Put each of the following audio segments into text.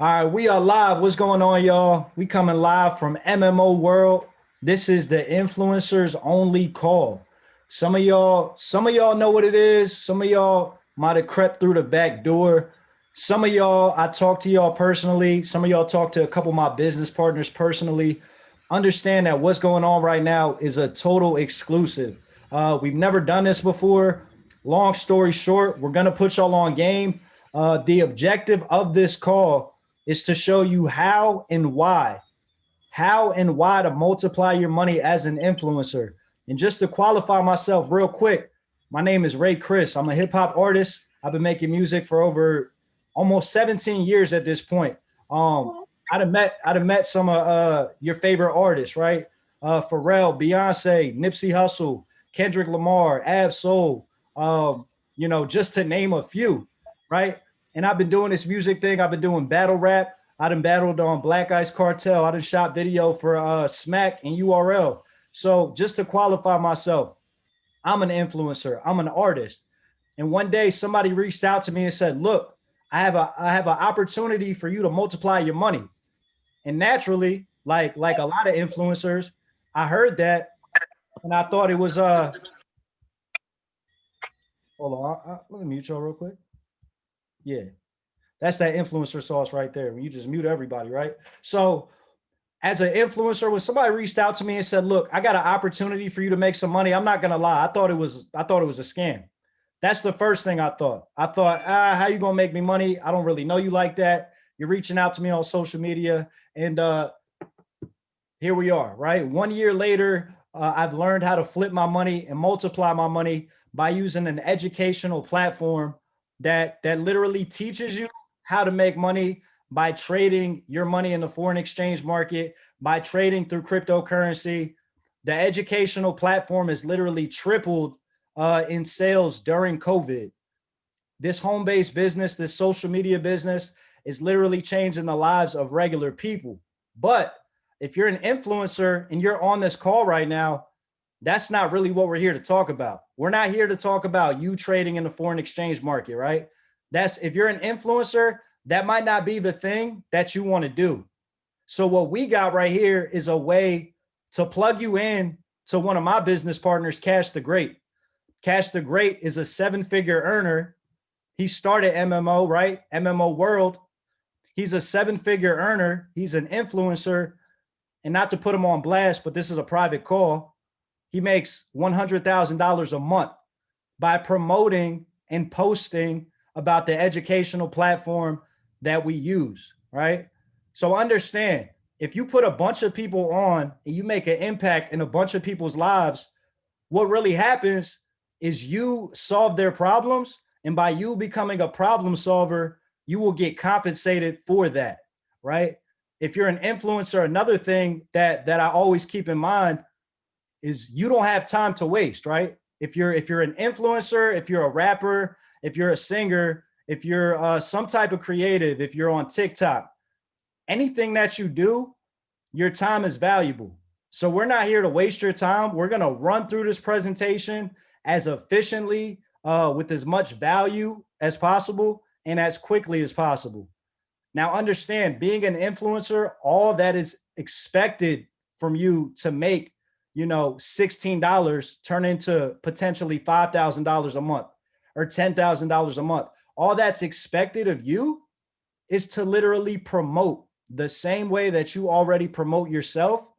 All right, we are live. What's going on, y'all? We coming live from MMO World. This is the influencers only call. Some of y'all, some of y'all know what it is. Some of y'all might have crept through the back door. Some of y'all, I talked to y'all personally. Some of y'all talked to a couple of my business partners personally. Understand that what's going on right now is a total exclusive. Uh, we've never done this before. Long story short, we're gonna put y'all on game. Uh, the objective of this call is to show you how and why, how and why to multiply your money as an influencer. And just to qualify myself real quick, my name is Ray Chris. I'm a hip hop artist. I've been making music for over almost 17 years at this point. Um, I'd have met, I'd have met some of uh, your favorite artists, right? Uh, Pharrell, Beyonce, Nipsey Hussle, Kendrick Lamar, Ab Soul, um, you know, just to name a few, right? And I've been doing this music thing. I've been doing battle rap. I done battled on Black Ice Cartel. I done shot video for uh, Smack and URL. So just to qualify myself, I'm an influencer. I'm an artist. And one day somebody reached out to me and said, look, I have a I have an opportunity for you to multiply your money. And naturally, like like a lot of influencers, I heard that and I thought it was uh hold on, I, I, let me mute y'all real quick. Yeah, that's that influencer sauce right there. When you just mute everybody, right? So as an influencer, when somebody reached out to me and said, look, I got an opportunity for you to make some money. I'm not gonna lie. I thought it was, I thought it was a scam. That's the first thing I thought. I thought, ah, how you gonna make me money? I don't really know you like that. You're reaching out to me on social media. And uh, here we are, right? One year later, uh, I've learned how to flip my money and multiply my money by using an educational platform that that literally teaches you how to make money by trading your money in the foreign exchange market, by trading through cryptocurrency. The educational platform has literally tripled uh, in sales during COVID. This home-based business, this social media business is literally changing the lives of regular people. But if you're an influencer and you're on this call right now, that's not really what we're here to talk about. We're not here to talk about you trading in the foreign exchange market, right? That's if you're an influencer, that might not be the thing that you want to do. So what we got right here is a way to plug you in to one of my business partners, Cash the Great. Cash the Great is a seven figure earner. He started MMO, right? MMO World. He's a seven figure earner. He's an influencer. And not to put him on blast, but this is a private call he makes $100,000 a month by promoting and posting about the educational platform that we use, right? So understand, if you put a bunch of people on and you make an impact in a bunch of people's lives, what really happens is you solve their problems. And by you becoming a problem solver, you will get compensated for that, right? If you're an influencer, another thing that, that I always keep in mind is you don't have time to waste, right? If you're if you're an influencer, if you're a rapper, if you're a singer, if you're uh, some type of creative, if you're on TikTok, anything that you do, your time is valuable. So we're not here to waste your time. We're gonna run through this presentation as efficiently uh, with as much value as possible and as quickly as possible. Now understand, being an influencer, all that is expected from you to make you know, $16 turn into potentially $5,000 a month or $10,000 a month. All that's expected of you is to literally promote the same way that you already promote yourself.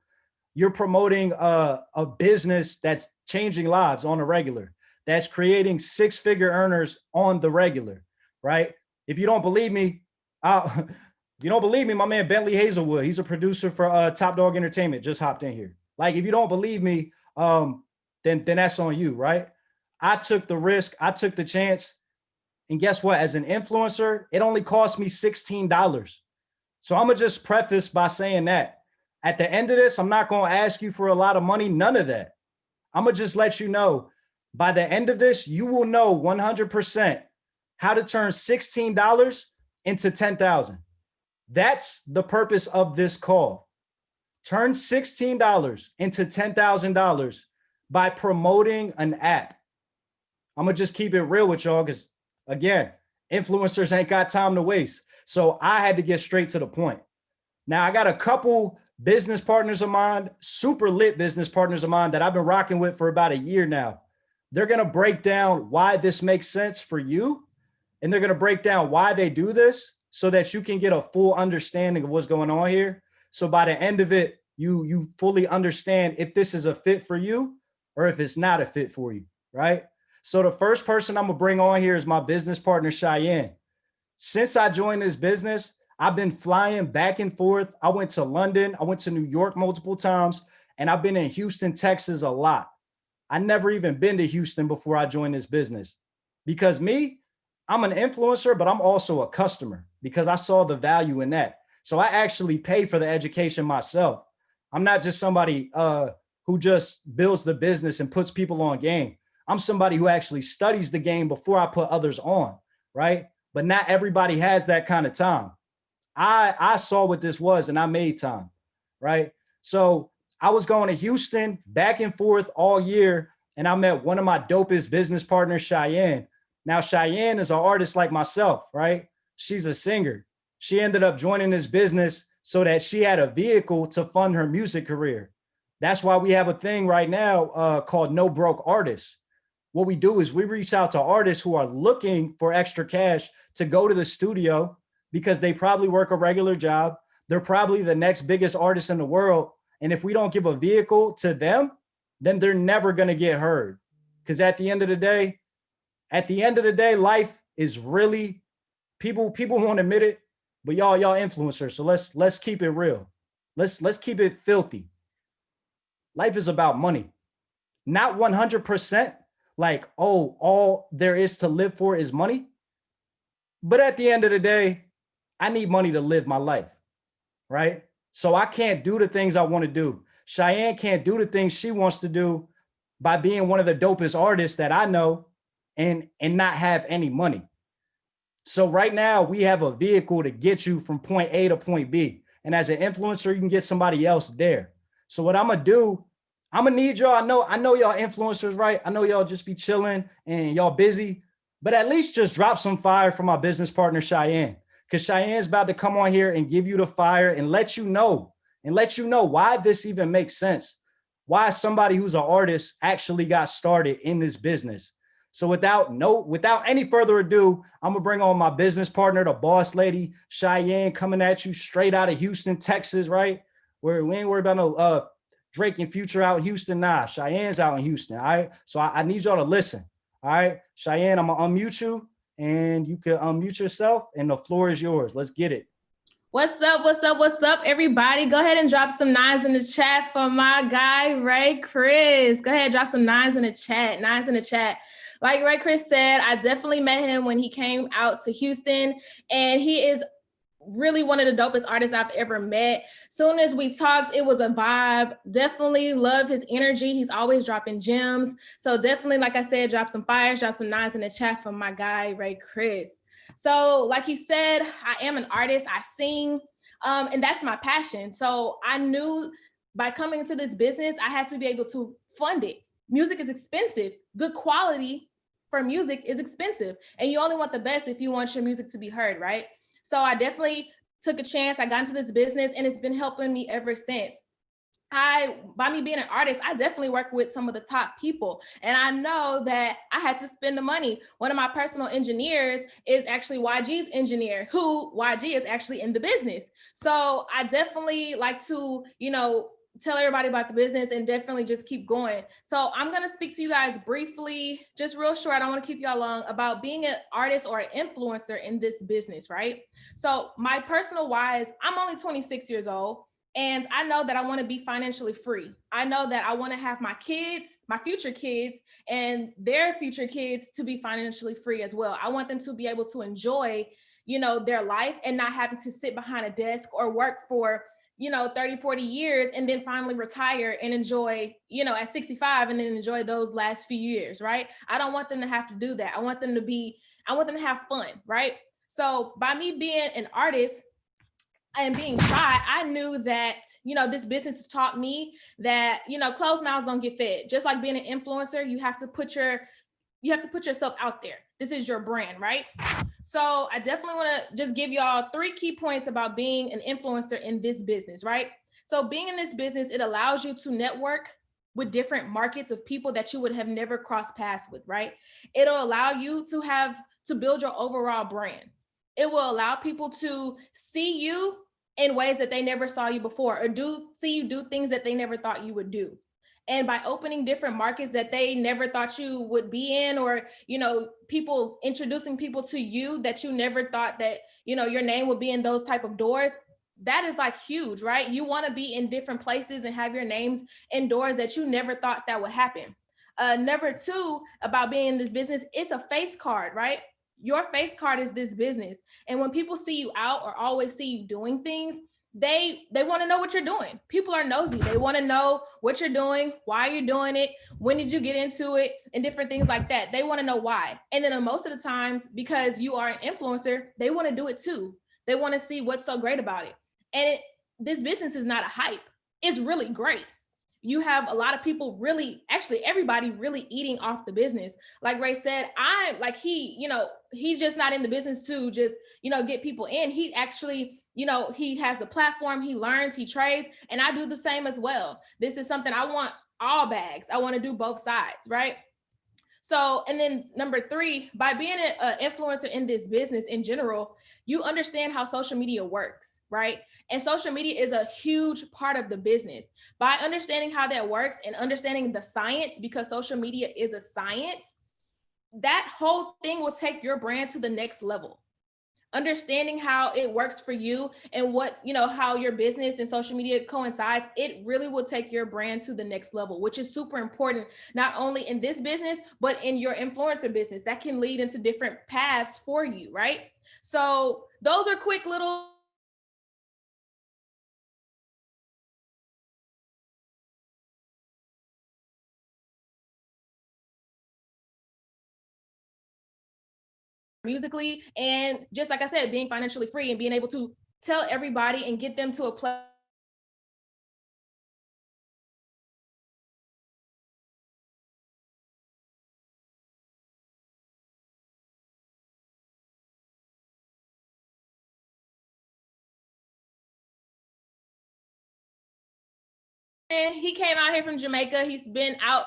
You're promoting a, a business that's changing lives on a regular, that's creating six figure earners on the regular, right? If you don't believe me, I'll, you don't believe me, my man Bentley Hazelwood, he's a producer for uh, Top Dawg Entertainment, just hopped in here. Like, if you don't believe me, um, then, then that's on you, right? I took the risk, I took the chance. And guess what? As an influencer, it only cost me $16. So I'm gonna just preface by saying that at the end of this, I'm not gonna ask you for a lot of money, none of that. I'm gonna just let you know by the end of this, you will know 100% how to turn $16 into 10,000. That's the purpose of this call turn $16 into $10,000 by promoting an app. I'm gonna just keep it real with y'all because again, influencers ain't got time to waste. So I had to get straight to the point. Now I got a couple business partners of mine, super lit business partners of mine that I've been rocking with for about a year now. They're to break down why this makes sense for you. And they're to break down why they do this so that you can get a full understanding of what's going on here. So by the end of it, you, you fully understand if this is a fit for you or if it's not a fit for you, right? So the first person I'm gonna bring on here is my business partner, Cheyenne. Since I joined this business, I've been flying back and forth. I went to London, I went to New York multiple times, and I've been in Houston, Texas a lot. I never even been to Houston before I joined this business because me, I'm an influencer, but I'm also a customer because I saw the value in that. So I actually pay for the education myself. I'm not just somebody uh, who just builds the business and puts people on game. I'm somebody who actually studies the game before I put others on, right? But not everybody has that kind of time. I, I saw what this was and I made time, right? So I was going to Houston back and forth all year and I met one of my dopest business partners, Cheyenne. Now, Cheyenne is an artist like myself, right? She's a singer. She ended up joining this business so that she had a vehicle to fund her music career. That's why we have a thing right now uh, called No Broke Artists. What we do is we reach out to artists who are looking for extra cash to go to the studio because they probably work a regular job. They're probably the next biggest artist in the world. And if we don't give a vehicle to them, then they're never going to get heard. Because at the end of the day, at the end of the day, life is really people, people won't admit it, but y'all, y'all influencers. So let's, let's keep it real. Let's, let's keep it filthy. Life is about money, not 100% like, oh, all there is to live for is money. But at the end of the day, I need money to live my life, right? So I can't do the things I want to do. Cheyenne can't do the things she wants to do by being one of the dopest artists that I know and, and not have any money. So right now we have a vehicle to get you from point A to point B. And as an influencer, you can get somebody else there. So what I'm gonna do, I'm gonna need y'all. I know, I know y'all influencers, right? I know y'all just be chilling and y'all busy, but at least just drop some fire for my business partner, Cheyenne because Cheyenne's about to come on here and give you the fire and let you know and let you know why this even makes sense. Why somebody who's an artist actually got started in this business. So without no, without any further ado, I'm gonna bring on my business partner, the boss lady, Cheyenne, coming at you straight out of Houston, Texas, right? Where we ain't worried about no uh Drake and Future out in Houston. Nah, Cheyenne's out in Houston. All right. So I, I need y'all to listen. All right, Cheyenne, I'm gonna unmute you and you can unmute yourself and the floor is yours. Let's get it. What's up? What's up? What's up, everybody? Go ahead and drop some nines in the chat for my guy, Ray Chris. Go ahead, drop some nines in the chat, nines in the chat. Like Ray Chris said, I definitely met him when he came out to Houston and he is really one of the dopest artists I've ever met. Soon as we talked, it was a vibe. Definitely love his energy. He's always dropping gems. So definitely, like I said, drop some fires, drop some nines in the chat from my guy, Ray Chris. So like he said, I am an artist, I sing, um, and that's my passion. So I knew by coming into this business, I had to be able to fund it. Music is expensive. Good quality for music is expensive. And you only want the best if you want your music to be heard, right? So I definitely took a chance. I got into this business and it's been helping me ever since. I, by me being an artist, I definitely work with some of the top people. And I know that I had to spend the money. One of my personal engineers is actually YG's engineer, who YG is actually in the business. So I definitely like to, you know, tell everybody about the business and definitely just keep going. So I'm going to speak to you guys briefly, just real short. I don't want to keep y'all long about being an artist or an influencer in this business, right? So my personal wise, I'm only 26 years old. And I know that I want to be financially free. I know that I want to have my kids, my future kids, and their future kids to be financially free as well. I want them to be able to enjoy, you know, their life and not having to sit behind a desk or work for you know 30 40 years and then finally retire and enjoy you know at 65 and then enjoy those last few years right i don't want them to have to do that i want them to be i want them to have fun right so by me being an artist and being shy, I knew that, you know, this business has taught me that, you know, closed mouths don't get fed. Just like being an influencer, you have to put your, you have to put yourself out there. This is your brand, right? So I definitely want to just give y'all three key points about being an influencer in this business, right? So being in this business, it allows you to network with different markets of people that you would have never crossed paths with, right? It'll allow you to have to build your overall brand. It will allow people to see you in ways that they never saw you before or do see you do things that they never thought you would do and by opening different markets that they never thought you would be in or you know people introducing people to you that you never thought that you know your name would be in those type of doors that is like huge right? You want to be in different places and have your names in doors that you never thought that would happen. Uh number two about being in this business it's a face card right? Your face card is this business. And when people see you out or always see you doing things they they want to know what you're doing. People are nosy. They want to know what you're doing why you're doing it when did you get into it and different things like that. They want to know why. And then uh, most of the times because you are an influencer they want to do it too. They want to see what's so great about it. And it, this business is not a hype. It's really great. You have a lot of people really actually everybody really eating off the business. Like ray said i like he you know he's just not in the business to just you know get people in. He actually you know, he has the platform, he learns, he trades, and I do the same as well. This is something I want all bags. I want to do both sides, right? So, and then number three, by being an influencer in this business in general, you understand how social media works, right? And social media is a huge part of the business. By understanding how that works and understanding the science, because social media is a science, that whole thing will take your brand to the next level understanding how it works for you and what you know how your business and social media coincides it really will take your brand to the next level which is super important not only in this business but in your influencer business. That can lead into different paths for you right? So those are quick little musically and just like I said, being financially free and being able to tell everybody and get them to a place he came out here from Jamaica. He's been out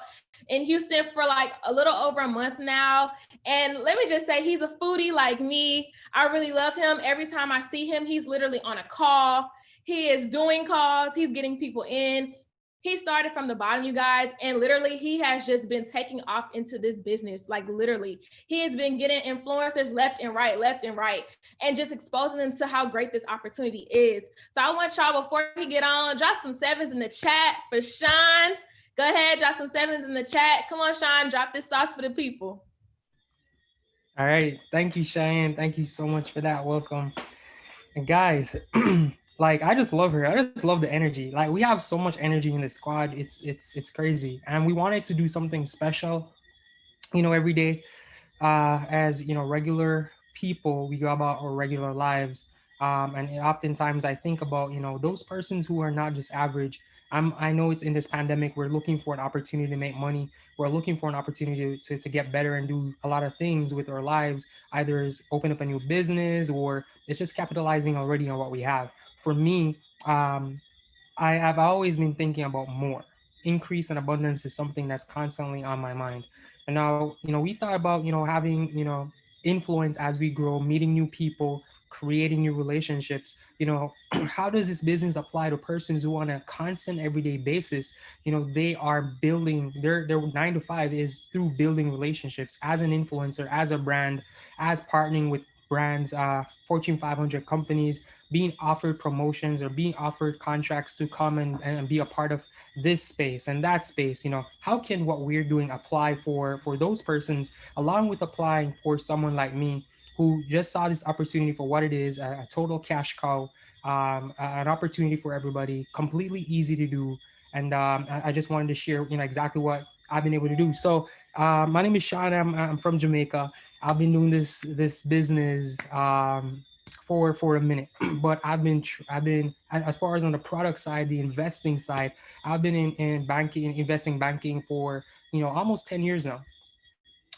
in Houston for like a little over a month now. And let me just say, he's a foodie like me. I really love him. Every time I see him, he's literally on a call. He is doing calls. He's getting people in. He started from the bottom, you guys, and literally he has just been taking off into this business. Like literally, he has been getting influencers left and right, left and right, and just exposing them to how great this opportunity is. So I want y'all before we get on, drop some sevens in the chat for Sean. Go ahead, drop some sevens in the chat. Come on, Sean, drop this sauce for the people. All right. Thank you, Cheyenne. Thank you so much for that. Welcome. And guys, like I just love her. I just love the energy. Like we have so much energy in the squad. It's it's it's crazy. And we wanted to do something special, you know, every day. Uh, as you know, regular people, we go about our regular lives. Um, and oftentimes I think about, you know, those persons who are not just average, I'm, I know it's in this pandemic, we're looking for an opportunity to make money. We're looking for an opportunity to, to get better and do a lot of things with our lives, either is open up a new business or it's just capitalizing already on what we have. For me, um, I have always been thinking about more. Increase and abundance is something that's constantly on my mind. And now, you know, we thought about, you know, having, you know, influence as we grow, meeting new people, creating new relationships you know how does this business apply to persons who on a constant everyday basis you know they are building their their nine to five is through building relationships as an influencer as a brand as partnering with brands uh fortune 500 companies being offered promotions or being offered contracts to come and, and be a part of this space and that space you know how can what we're doing apply for for those persons along with applying for someone like me who just saw this opportunity for what it is, a, a total cash cow, um, an opportunity for everybody, completely easy to do. And um, I, I, just wanted to share, you know, exactly what I've been able to do. So uh, my name is Sean. I'm, I'm from Jamaica. I've been doing this this business um, for for a minute, but I've been I've been as far as on the product side, the investing side, I've been in, in banking, investing banking for you know almost 10 years now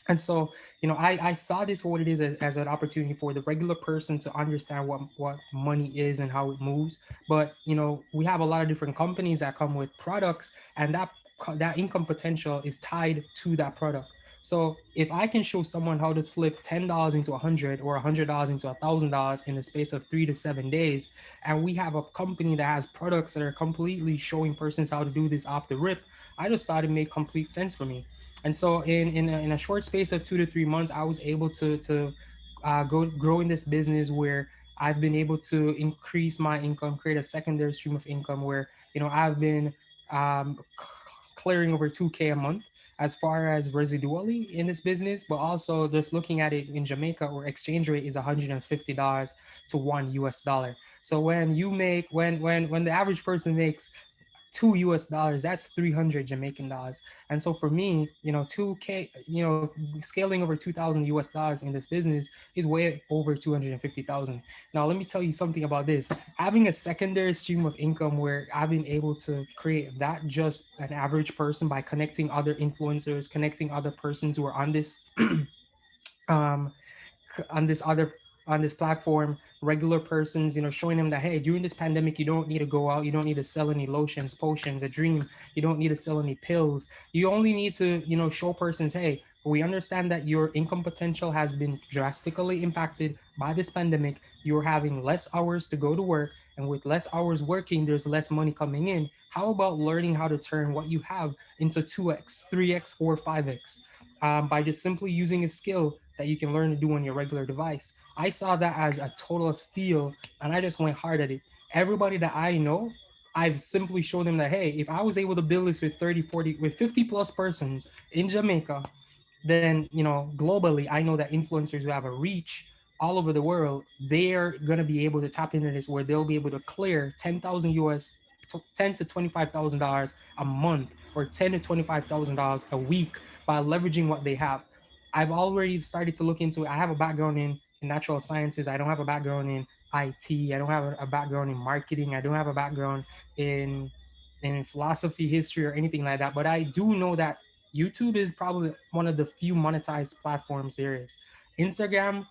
And so, you know, I, I saw this for what it is as, as an opportunity for the regular person to understand what, what money is and how it moves. But, you know, we have a lot of different companies that come with products and that, that income potential is tied to that product. So if I can show someone how to flip $10 into 100 or $100 into $1,000 in the space of three to seven days, and we have a company that has products that are completely showing persons how to do this off the rip, I just thought it made complete sense for me. And so in, in, a, in a short space of two to three months, I was able to, to uh, go grow in this business where I've been able to increase my income, create a secondary stream of income where, you know, I've been um, clearing over 2K a month as far as residually in this business, but also just looking at it in Jamaica where exchange rate is $150 to one US dollar. So when you make, when, when, when the average person makes two US dollars, that's 300 Jamaican dollars. And so for me, you know, 2K, you know, scaling over 2000 US dollars in this business is way over 250,000. Now, let me tell you something about this. Having a secondary stream of income where I've been able to create that just an average person by connecting other influencers, connecting other persons who are on this, um, on this other on this platform, regular persons, you know, showing them that, hey, during this pandemic, you don't need to go out. You don't need to sell any lotions, potions, a dream. You don't need to sell any pills. You only need to, you know, show persons, hey, we understand that your income potential has been drastically impacted by this pandemic. You're having less hours to go to work. And with less hours working, there's less money coming in. How about learning how to turn what you have into 2x, 3x, or 5x um, by just simply using a skill that you can learn to do on your regular device? I saw that as a total steal and I just went hard at it. Everybody that I know, I've simply showed them that, hey, if I was able to build this with 30, 40, with 50 plus persons in Jamaica, then, you know, globally, I know that influencers who have a reach all over the world, they're going to be able to tap into this where they'll be able to clear 10,000 US, 10 to $25,000 a month or 10 to $25,000 a week by leveraging what they have. I've already started to look into it. I have a background in in natural sciences. I don't have a background in IT. I don't have a background in marketing. I don't have a background in in philosophy, history, or anything like that. But I do know that YouTube is probably one of the few monetized platforms there is. Instagram,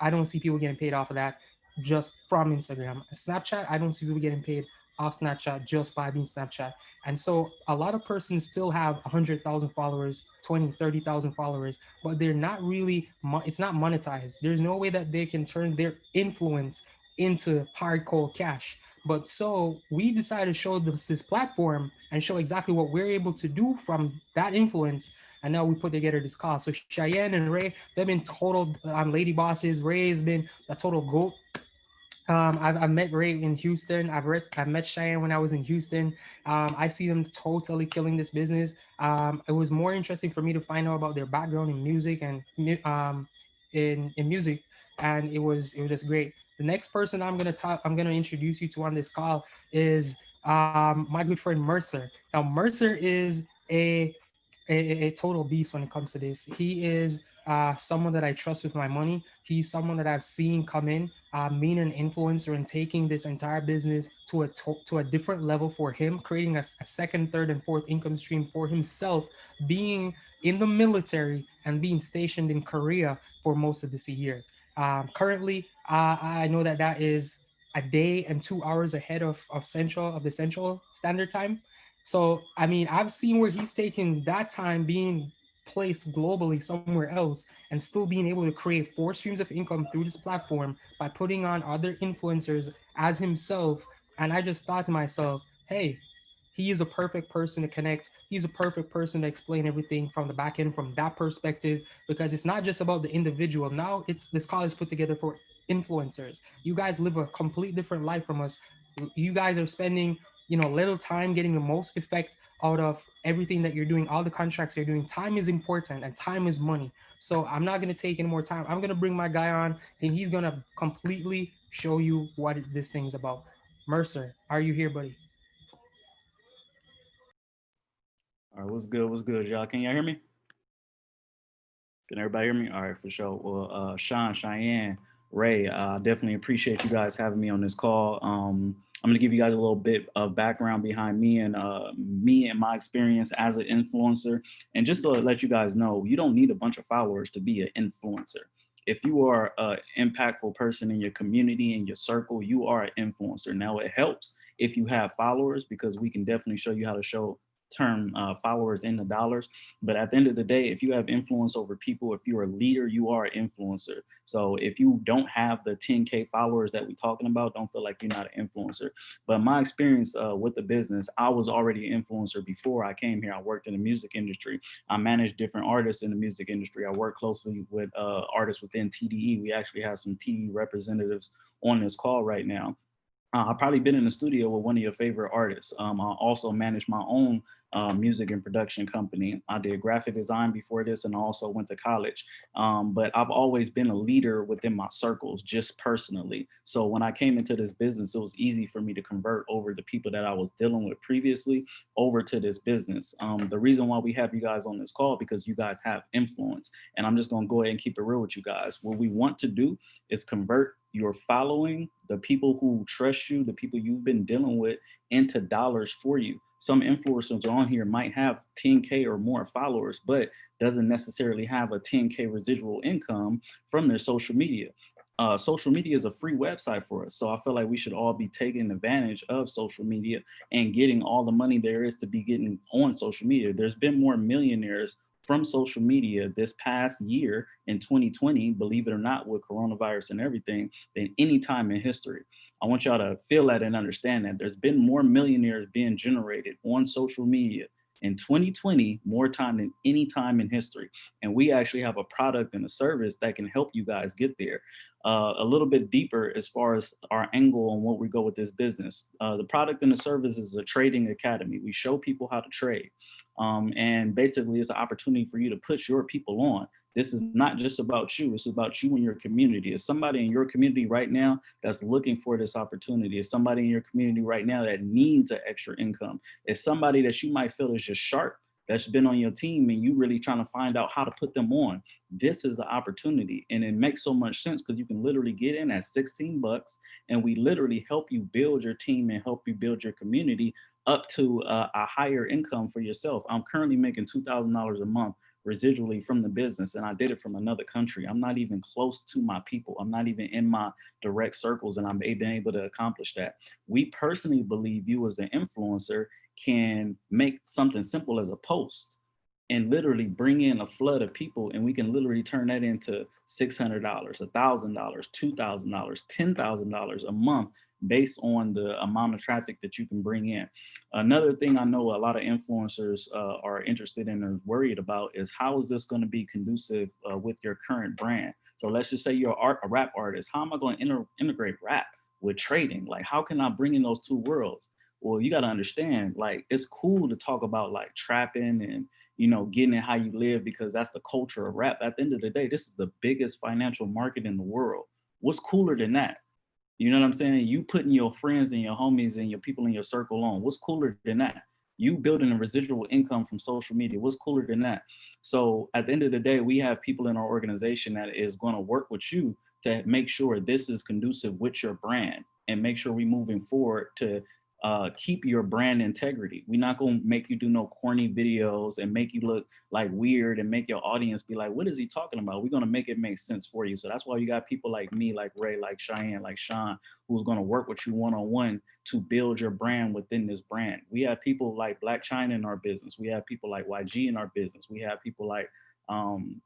I don't see people getting paid off of that just from Instagram. Snapchat, I don't see people getting paid off Snapchat just by being Snapchat. And so a lot of persons still have 100,000 followers, 20, 30,000 followers, but they're not really, it's not monetized. There's no way that they can turn their influence into hardcore cash. But so we decided to show this, this platform and show exactly what we're able to do from that influence. And now we put together this call. So Cheyenne and Ray, they've been total um, lady bosses. Ray has been a total goat um, I've, I've, met Ray in Houston. I've, read, I've met Cheyenne when I was in Houston. Um, I see them totally killing this business. Um, it was more interesting for me to find out about their background in music and um, in, in music. And it was, it was just great. The next person I'm gonna talk, I'm gonna introduce you to on this call is um, my good friend Mercer. Now Mercer is a, a, a total beast when it comes to this. He is uh, someone that I trust with my money. He's someone that I've seen come in, uh, being an influencer and taking this entire business to a to, to a different level for him, creating a, a second, third, and fourth income stream for himself, being in the military and being stationed in Korea for most of this year. Um, currently, uh, I know that that is a day and two hours ahead of, of central of the central standard time. So, I mean, I've seen where he's taken that time being placed globally somewhere else and still being able to create four streams of income through this platform by putting on other influencers as himself. And I just thought to myself, hey, he is a perfect person to connect. He's a perfect person to explain everything from the back end from that perspective, because it's not just about the individual. Now it's this call is put together for influencers. You guys live a complete different life from us. You guys are spending, you know, little time getting the most effect out of everything that you're doing, all the contracts you're doing. Time is important and time is money. So I'm not going to take any more time. I'm going to bring my guy on and he's going to completely show you what this thing's about. Mercer, are you here, buddy? All right, what's good? What's good, y'all? Can y'all hear me? Can everybody hear me? All right, for sure. Well, uh, Sean, Cheyenne, Ray, uh, definitely appreciate you guys having me on this call. Um, I'm gonna give you guys a little bit of background behind me and uh, me and my experience as an influencer. And just to let you guys know, you don't need a bunch of followers to be an influencer. If you are an impactful person in your community, in your circle, you are an influencer. Now it helps if you have followers because we can definitely show you how to show term uh, followers in the dollars. But at the end of the day, if you have influence over people, if you're a leader, you are an influencer. So if you don't have the 10K followers that we're talking about, don't feel like you're not an influencer. But my experience uh, with the business, I was already an influencer before I came here. I worked in the music industry. I managed different artists in the music industry. I work closely with uh, artists within TDE. We actually have some TDE representatives on this call right now. Uh, I've probably been in the studio with one of your favorite artists. Um, I also manage my own uh, music and production company. I did graphic design before this and also went to college. Um, but I've always been a leader within my circles, just personally. So when I came into this business, it was easy for me to convert over the people that I was dealing with previously over to this business. Um, the reason why we have you guys on this call, because you guys have influence. And I'm just gonna go ahead and keep it real with you guys. What we want to do is convert your following, the people who trust you, the people you've been dealing with into dollars for you some influencers on here might have 10K or more followers, but doesn't necessarily have a 10K residual income from their social media. Uh, social media is a free website for us. So I feel like we should all be taking advantage of social media and getting all the money there is to be getting on social media. There's been more millionaires from social media this past year in 2020, believe it or not, with coronavirus and everything, than any time in history. I want y'all to feel that and understand that there's been more millionaires being generated on social media in 2020 more time than any time in history. And we actually have a product and a service that can help you guys get there. Uh, a little bit deeper as far as our angle on what we go with this business. Uh, the product and the service is a trading academy. We show people how to trade. Um, and basically it's an opportunity for you to put your people on. This is not just about you, it's about you and your community. Is somebody in your community right now that's looking for this opportunity? Is somebody in your community right now that needs an extra income? Is somebody that you might feel is just sharp that's been on your team and you really trying to find out how to put them on, this is the opportunity. And it makes so much sense because you can literally get in at 16 bucks and we literally help you build your team and help you build your community up to a, a higher income for yourself. I'm currently making $2,000 a month residually from the business and I did it from another country. I'm not even close to my people. I'm not even in my direct circles and I've been able to accomplish that. We personally believe you as an influencer can make something simple as a post and literally bring in a flood of people and we can literally turn that into $600, $1,000, $2,000, $10,000 a month based on the amount of traffic that you can bring in. Another thing I know a lot of influencers uh, are interested in or worried about is how is this going to be conducive uh, with your current brand? So let's just say you're art, a rap artist. How am I going to integrate rap with trading? Like, how can I bring in those two worlds? Well, you got to understand, like, it's cool to talk about like trapping and, you know, getting in how you live because that's the culture of rap. At the end of the day, this is the biggest financial market in the world. What's cooler than that? You know what I'm saying? You putting your friends and your homies and your people in your circle on. What's cooler than that? You building a residual income from social media. What's cooler than that? So at the end of the day, we have people in our organization that is going to work with you to make sure this is conducive with your brand and make sure we're moving forward to uh, keep your brand integrity. We're not gonna make you do no corny videos and make you look like weird and make your audience be like, what is he talking about? We're gonna make it make sense for you. So that's why you got people like me, like Ray, like Cheyenne, like Sean, who's gonna work with you one-on-one -on -one to build your brand within this brand. We have people like Blac Chyna in our business. We have people like YG in our business. We have people like um,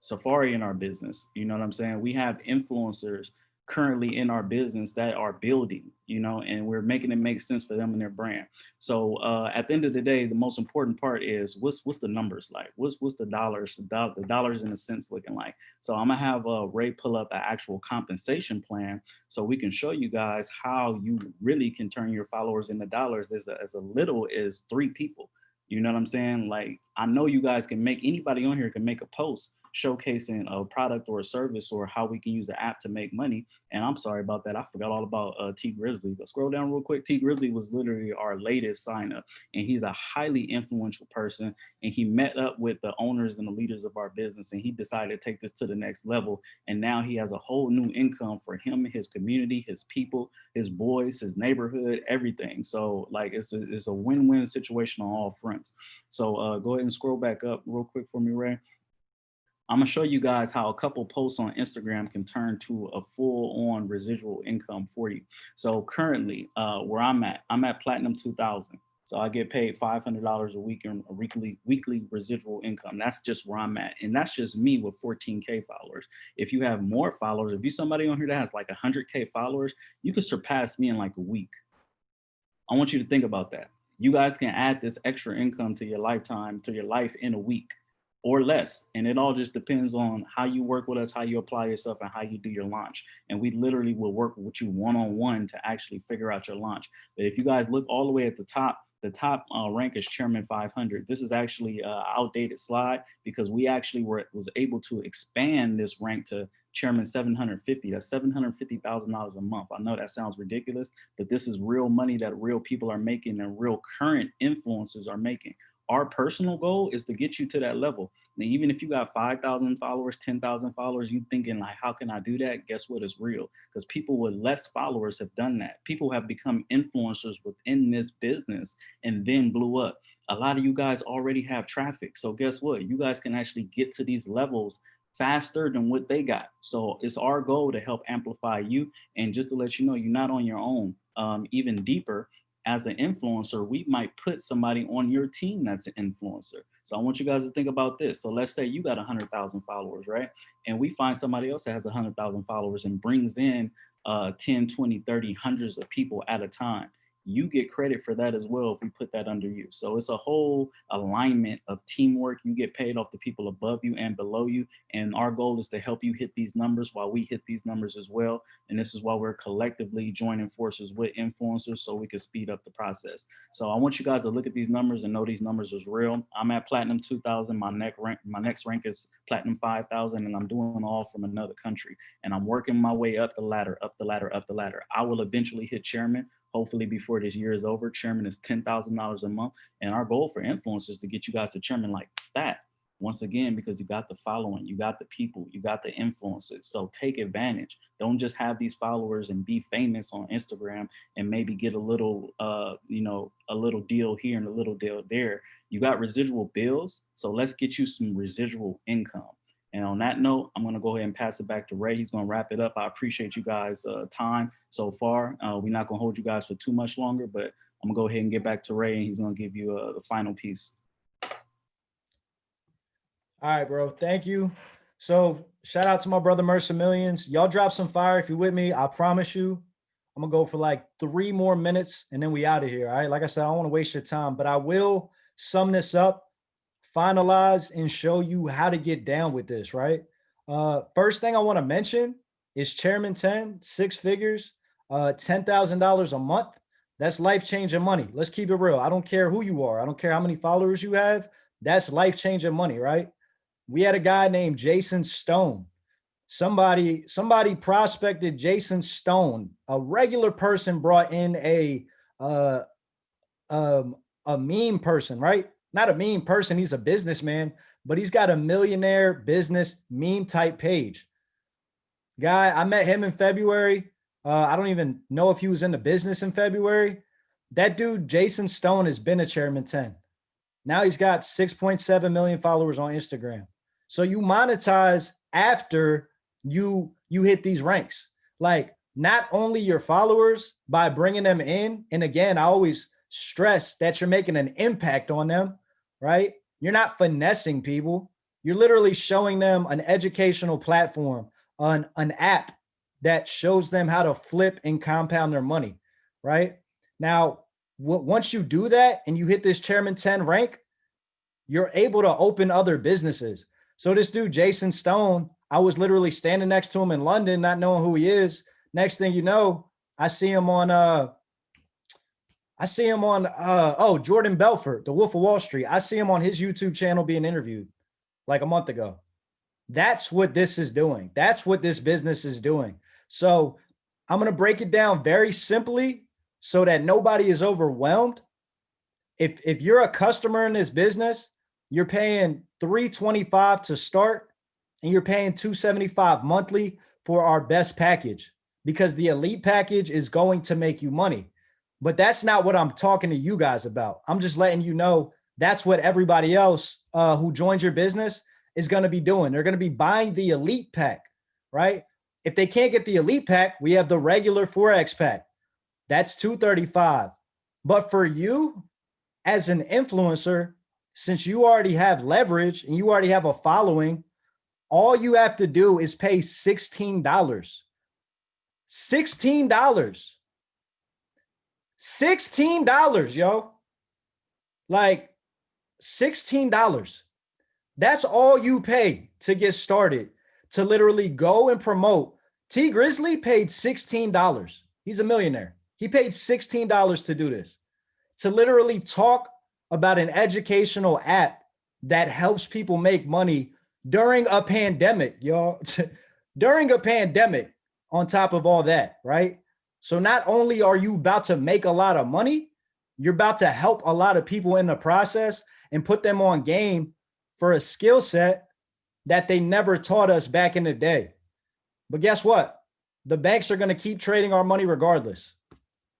Safari in our business. You know what I'm saying? We have influencers currently in our business that are building, you know, and we're making it make sense for them and their brand. So uh, at the end of the day, the most important part is what's what's the numbers like? What's what's the dollars, the, do the dollars in a sense looking like? So I'm gonna have uh, Ray pull up an actual compensation plan so we can show you guys how you really can turn your followers into dollars as a, as a little as three people. You know what I'm saying? Like, I know you guys can make, anybody on here can make a post showcasing a product or a service or how we can use the app to make money. And I'm sorry about that. I forgot all about uh, T-Grizzley. But scroll down real quick. T-Grizzley was literally our latest sign up, and he's a highly influential person. And he met up with the owners and the leaders of our business, and he decided to take this to the next level. And now he has a whole new income for him, his community, his people, his boys, his neighborhood, everything. So like it's a, it's a win-win situation on all fronts. So uh, go ahead and scroll back up real quick for me, Ray. I'm gonna show you guys how a couple posts on Instagram can turn to a full on residual income for you. So currently uh, where I'm at, I'm at Platinum 2000. So I get paid $500 a week in a weekly, weekly residual income. That's just where I'm at. And that's just me with 14K followers. If you have more followers, if you somebody on here that has like 100K followers, you could surpass me in like a week. I want you to think about that. You guys can add this extra income to your lifetime, to your life in a week or less. And it all just depends on how you work with us, how you apply yourself and how you do your launch. And we literally will work with you one-on-one to actually figure out your launch. But if you guys look all the way at the top, the top uh, rank is Chairman 500. This is actually an outdated slide because we actually were was able to expand this rank to Chairman 750. That's $750,000 a month. I know that sounds ridiculous, but this is real money that real people are making and real current influencers are making our personal goal is to get you to that level. And even if you got 5,000 followers, 10,000 followers, you thinking like, how can I do that? Guess what is real? Because people with less followers have done that. People have become influencers within this business and then blew up. A lot of you guys already have traffic. So guess what? You guys can actually get to these levels faster than what they got. So it's our goal to help amplify you. And just to let you know, you're not on your own. Um, even deeper, as an influencer, we might put somebody on your team that's an influencer. So I want you guys to think about this. So let's say you got 100,000 followers, right? And we find somebody else that has 100,000 followers and brings in uh, 10, 20, 30, hundreds of people at a time you get credit for that as well if we put that under you. So it's a whole alignment of teamwork. You get paid off the people above you and below you. And our goal is to help you hit these numbers while we hit these numbers as well. And this is why we're collectively joining forces with influencers so we can speed up the process. So I want you guys to look at these numbers and know these numbers is real. I'm at platinum 2000. My next rank, my next rank is platinum 5000 and I'm doing all from another country. And I'm working my way up the ladder, up the ladder, up the ladder. I will eventually hit chairman hopefully before this year is over. Chairman is $10,000 a month. And our goal for influencers is to get you guys to chairman like that. Once again, because you got the following, you got the people, you got the influences. So take advantage. Don't just have these followers and be famous on Instagram and maybe get a little, uh, you know, a little deal here and a little deal there. You got residual bills. So let's get you some residual income. And on that note, I'm going to go ahead and pass it back to Ray. He's going to wrap it up. I appreciate you guys' uh, time so far. Uh, we're not going to hold you guys for too much longer, but I'm to go ahead and get back to Ray and he's going to give you uh, the final piece. All right, bro. Thank you. So shout out to my brother Mercer Millions. Y'all drop some fire if you're with me. I promise you, I'm gonna go for like three more minutes and then we out of here. All right. Like I said, I don't want to waste your time, but I will sum this up finalize and show you how to get down with this, right? Uh, first thing I want to mention is Chairman 10, six figures, uh, $10,000 a month. That's life-changing money. Let's keep it real. I don't care who you are. I don't care how many followers you have. That's life-changing money, right? We had a guy named Jason Stone. Somebody, somebody prospected Jason Stone. A regular person brought in a, uh, um, a meme person, right? Not a meme person. He's a businessman, but he's got a millionaire business meme type page. Guy, I met him in February. Uh, I don't even know if he was in the business in February. That dude, Jason Stone, has been a chairman 10. Now he's got 6.7 million followers on Instagram. So you monetize after you you hit these ranks. Like not only your followers by bringing them in. And again, I always stress that you're making an impact on them, right? You're not finessing people. You're literally showing them an educational platform, an, an app that shows them how to flip and compound their money, right? Now, once you do that and you hit this chairman 10 rank, you're able to open other businesses. So this dude, Jason Stone, I was literally standing next to him in London, not knowing who he is. Next thing you know, I see him on uh I see him on, uh, oh, Jordan Belfort, the Wolf of Wall Street. I see him on his YouTube channel being interviewed like a month ago. That's what this is doing. That's what this business is doing. So I'm going to break it down very simply so that nobody is overwhelmed. If, if you're a customer in this business, you're paying 325 to start and you're paying 275 monthly for our best package because the elite package is going to make you money. But that's not what I'm talking to you guys about. I'm just letting you know that's what everybody else uh, who joins your business is going to be doing. They're going to be buying the elite pack, right? If they can't get the elite pack, we have the regular Forex pack. That's 235. But for you as an influencer, since you already have leverage and you already have a following, all you have to do is pay $16. $16. $16, yo. Like $16. That's all you pay to get started, to literally go and promote. T-Grizzley paid $16. He's a millionaire. He paid $16 to do this, to literally talk about an educational app that helps people make money during a pandemic, y'all. during a pandemic, on top of all that, right? So not only are you about to make a lot of money, you're about to help a lot of people in the process and put them on game for a skill set that they never taught us back in the day. But guess what? The banks are going to keep trading our money regardless.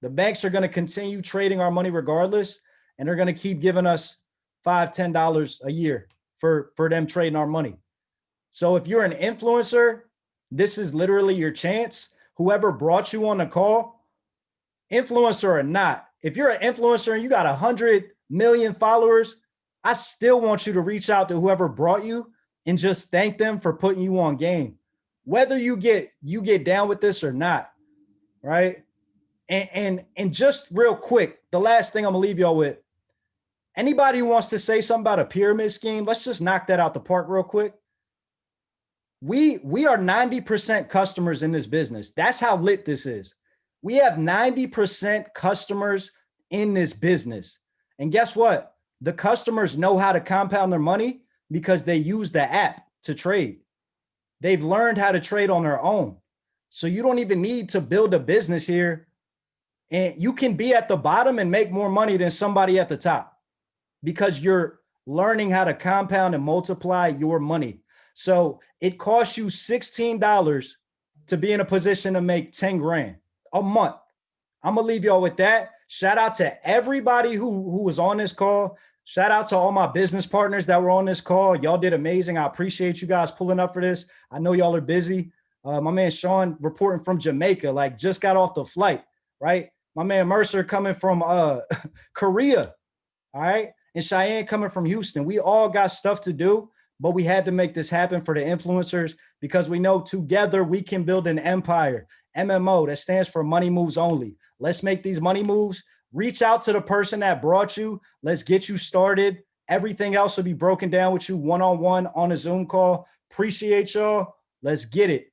The banks are going to continue trading our money regardless, and they're going to keep giving us five, ten dollars a year for for them trading our money. So if you're an influencer, this is literally your chance. Whoever brought you on the call, influencer or not, if you're an influencer and you got a hundred million followers, I still want you to reach out to whoever brought you and just thank them for putting you on game. Whether you get you get down with this or not, right? And and and just real quick, the last thing I'm gonna leave y'all with. Anybody who wants to say something about a pyramid scheme, let's just knock that out the park real quick. We we are 90% customers in this business. That's how lit this is. We have 90% customers in this business. And guess what? The customers know how to compound their money because they use the app to trade. They've learned how to trade on their own. So you don't even need to build a business here. And you can be at the bottom and make more money than somebody at the top because you're learning how to compound and multiply your money. So it costs you $16 to be in a position to make 10 grand a month. I'm gonna leave y'all with that. Shout out to everybody who, who was on this call. Shout out to all my business partners that were on this call. Y'all did amazing. I appreciate you guys pulling up for this. I know y'all are busy. Uh, my man Sean reporting from Jamaica, like just got off the flight, right? My man Mercer coming from uh, Korea, all right? And Cheyenne coming from Houston. We all got stuff to do, but we had to make this happen for the influencers because we know together we can build an empire. MMO, that stands for money moves only. Let's make these money moves. Reach out to the person that brought you. Let's get you started. Everything else will be broken down with you one-on-one -on, -one on a Zoom call. Appreciate y'all. Let's get it.